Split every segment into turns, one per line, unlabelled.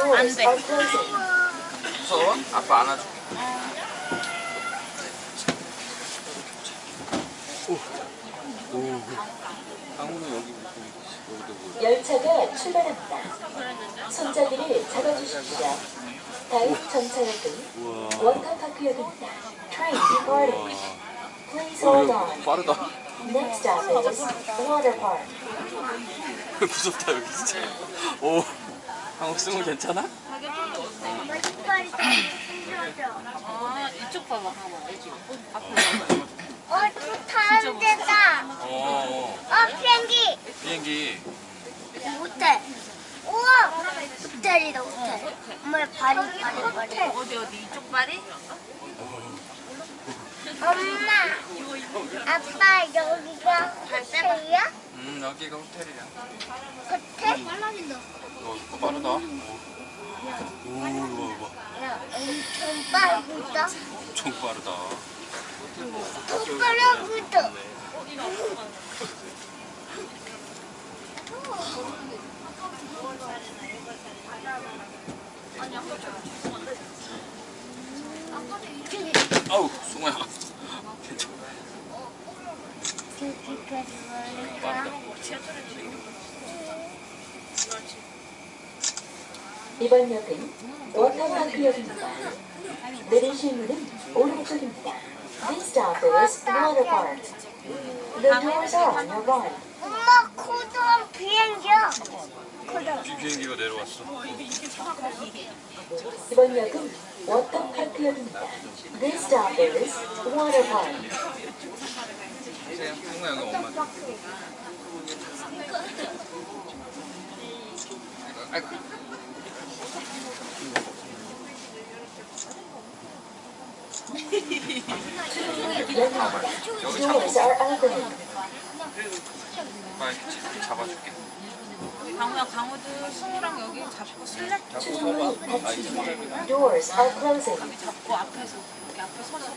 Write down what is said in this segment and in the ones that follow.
are closing.
무서워? 아빠 안아줄게. 오. 오. 강우는 여기.
열차가 출발합니다. 손잡이를 잡아주십시오. 다음 전차역은
우와.
워터파크역입니다. Train departing. Please hold on.
빠르다.
Next stop is Water Park.
무섭다 여기 진짜. 오. 강우 쓰면 괜찮아?
아 이쪽 봐봐 이쪽 앞에 봐봐
어또 타는 데다
어.
어 비행기
비행기.
호텔 우와 호텔이다 호텔 엄마 발이 발이 발이
어디 어디 이쪽 발이?
엄마 아빠 여기가 호텔이야?
음 여기가 호텔이야.
호텔? 빨라진다
어 이거 빠르다. 오. 오 이거 봐.
야 엄청 빠르다
엄청 빠르다.
또 빠르다
아우 승우야. 괜찮아. 빠르다.
이번 역은 워터파크역입니다. 내리실 문은 오른쪽입니다. This stop is Water Park. The doors are on your right.
엄마 코드는 비행기야
비- 비행기가 내려왔어.
이번 역은 워터파크역입니다. This stop is Water Park.
세영, 승우야 여기 엄마. 줘. 아이고. 여기 잡아줄게.
강우야 강우도 승우랑 여기 잡고
closing.
잡고 앞에서 앞에 서서
잡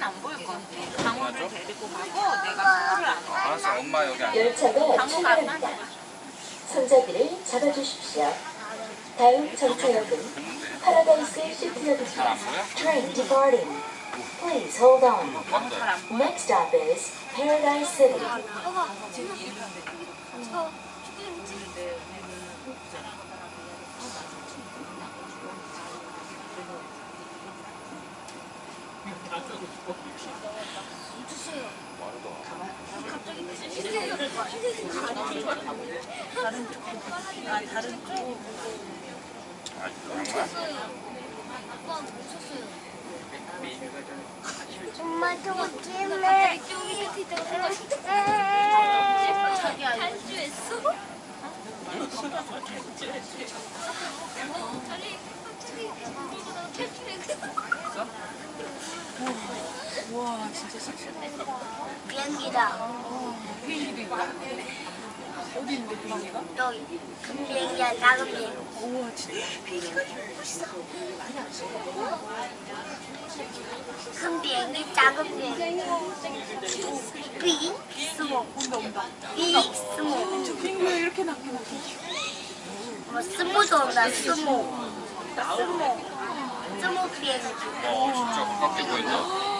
승우는 안 보일 것 같아 강우를 데리고 가고 내가 승우를 안고
알았어, 엄마 여기 안.
열차가 출발합니다. 손잡이를 잡아주십시오. 다음 정차역은 파라다이스 시티역입니다. Train departing. Please hold on.
왔어요.
Next stop is Paradise City.
아 다른 쪽?
엄마 저거
이거
탈주했어?
우와 진짜 섹시해
비행기다.
비행기도 있다 어디 있는데 비행기가?
여기. 큰 비행기야 작은 비행기.
우와 진짜. 비행기가 멋있어.
큰 비행기 작은 비행기. big small.
온다 온다.
big small.
저 비행기 왜 이렇게 낮게 낮게
뭐 small도 온다 small. small small 비행기.
어, 진짜. 가깝게 보인다.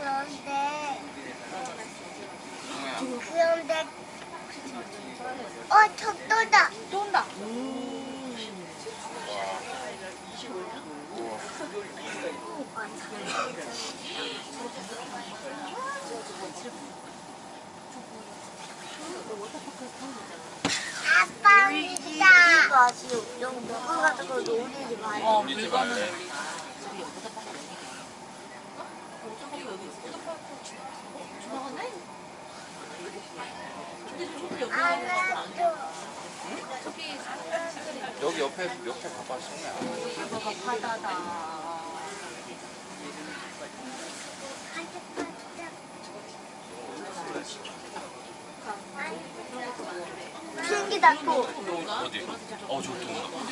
그런데 그런데 어, 저 쏜다.
쏜다.
아빠입니다. 이거 아시오? 이런 거 먹어가지고 놀리지 마요.
어, 물건은.
여기 옆에 옆에 봐봐 승우야.
이거가 바다다.
생기다 또
어디? 어 저기. 온다.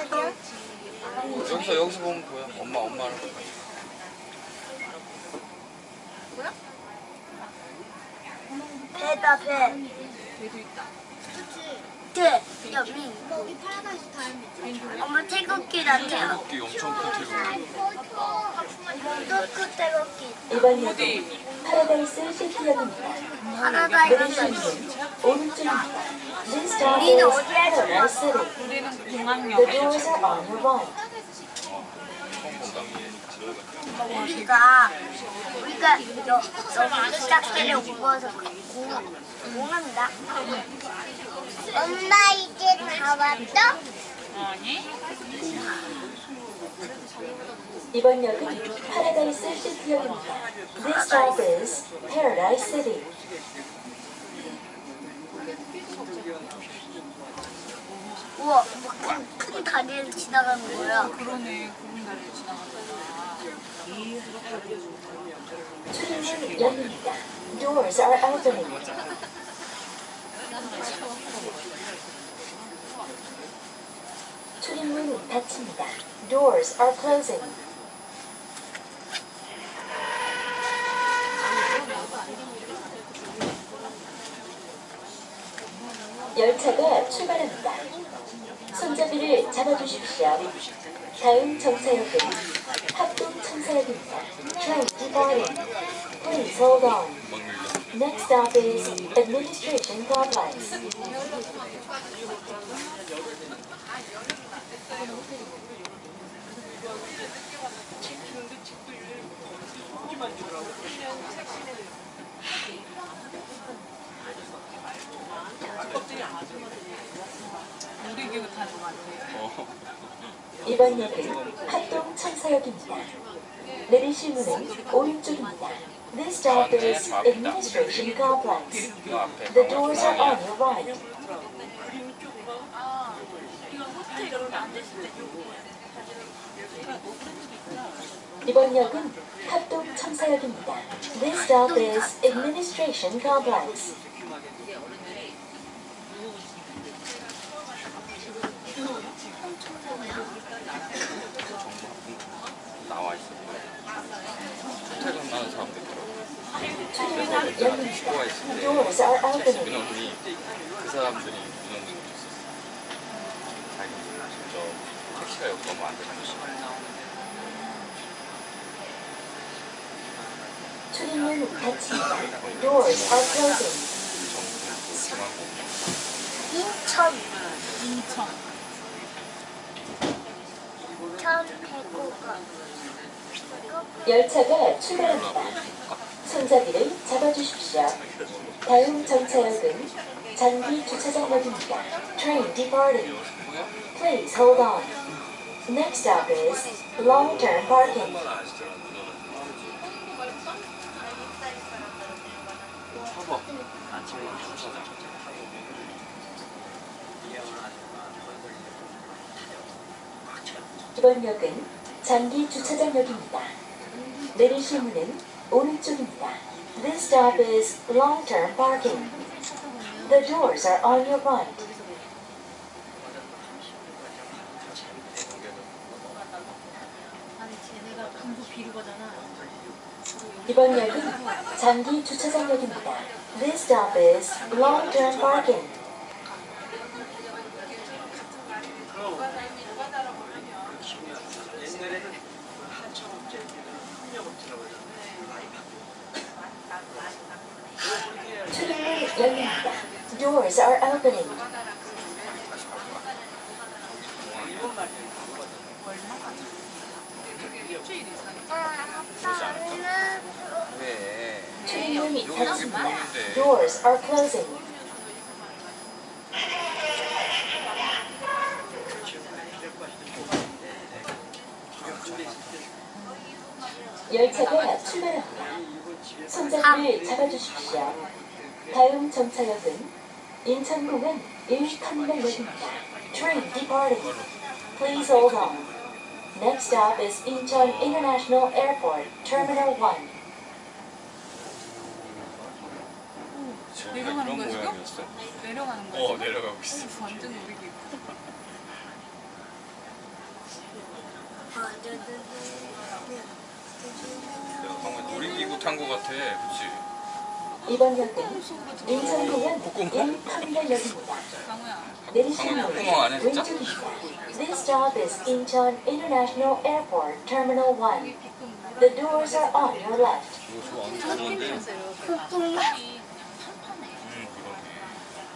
어디요?
이제 여기서 여기서 보면 보여. 엄마 엄마를 보여.
배다 배.
배도 있다.
배. 여기. 여기 파라다이스 타임. 엄마 태극기란데요.
태극기 엄청 큰 태극기.
또그 태극기.
이번 역은 파라다이스 시티역입니다.
파라다이스.
내리시는 오른쪽입니다. This stop
우리는
is
어디에 있어요?
Paradise City.
우리는
The
공항역에
doors are on your right.
본다.
우리가 우리가 짝대를 오고서 공원 공원다. 엄마 이제 다 왔어?
아니?
이번 역은 파라다이스 시티역입니다. This stop is Paradise City.
우와, 뭐큰 큰 다리를 지나가는 거야.
그러네. 구름 다리를 지나가잖아.
출입문 열립니다. Doors are opening. 출입문 닫힙니다. Doors are closing. 열차가 출발합니다. 손잡이를 잡아주십시오. 다음 정차역은 합동 청사역입니다. Train departing. Please hold on. Next stop is Administration Complex.
놀이기구 타는 것 같아.
어.
이번 역은 합동 청사역입니다. 내리실 문은 오른쪽입니다. This stop is Administration Complex. The doors are on your right. 이번 역은 합동 청사역입니다. This stop is Administration Complex.
나와 있어. 출퇴근 하는 사람들 있더라고.
출입문은 열립니다.
친구가 있을 때
Doors are opening.
민원이 그 사람들이 민원 좀 줬었어. 자기 저 택시가 여기 너무 안 되는 거
출입문 닫힙니다. Doors are closing.
인천
인천.
인천 배구가
열차가 출발합니다. 손잡이를 잡아주십시오. 다음 정차역은 장기 주차장역입니다. Train departing. Please hold on. Next stop is long-term parking. 이번 역은 장기 주차장역입니다. 내리실 문은 오른쪽입니다. This stop is long-term parking. The doors are on your right. 이번 역은 장기 주차장역입니다. This stop is long-term parking. 출입문 열립니다. Doors are opening.
얼마? 일주일 이상.
아빠는
왜?
출입문이
여기 여기
닫힙 니다.
보이는데.
Doors are closing. 열차가 출발합니다. 손잡이를 잡아주십시오. 다음 정차역은 인천공항 1터미널역입니다. Train departing. Please hold on. Next stop is Incheon International Airport, Terminal 1.
제가
내려가는 거야, 지금? 내려가는 거야.
어? 내려가고 있어.
오, 완전 우리기.
내가 방금 놀이기구 탄 거 같아. 그치?
이번 역은 인천공항 1터미널역입니다.
강우야.
내리시는
방금
문은
콧구멍 안 했어?
왼쪽입니다. This stop is Incheon International Airport, Terminal 1.
비금 물어.
The doors are on your left.
이거 좋아. 좋은데?
콧구멍
응 그러네.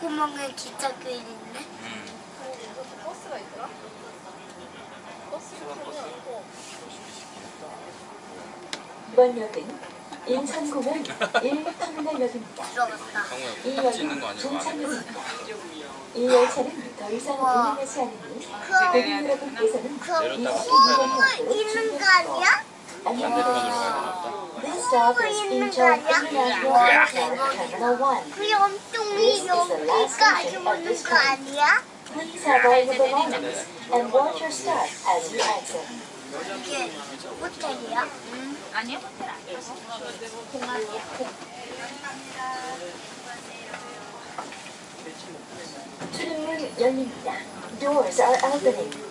구멍에 기차 껴 있는데.
응.
버스가 있더라? 버스가
이번 역은 1터미널역입니다.
들어갔다.
강우야
이 역은? 종착역입니다. 열차는 더 이상 운행하지 않으니 고객 여러분께서는
그럼
내렸다가 이또 타야
콧구멍
되나?
있는 거
아니야?
안녕하세요.
되나 보다.
This stop is Incheon International Airport, Terminal 1.
그 염통이 여기까지 오는 거 아니야?
Please have all your belongings and watch your step as you exit.
이게 호텔이야?
음, 아니야, 호텔 아니야.
공항이야?
출입문 열립니다. Doors are opening.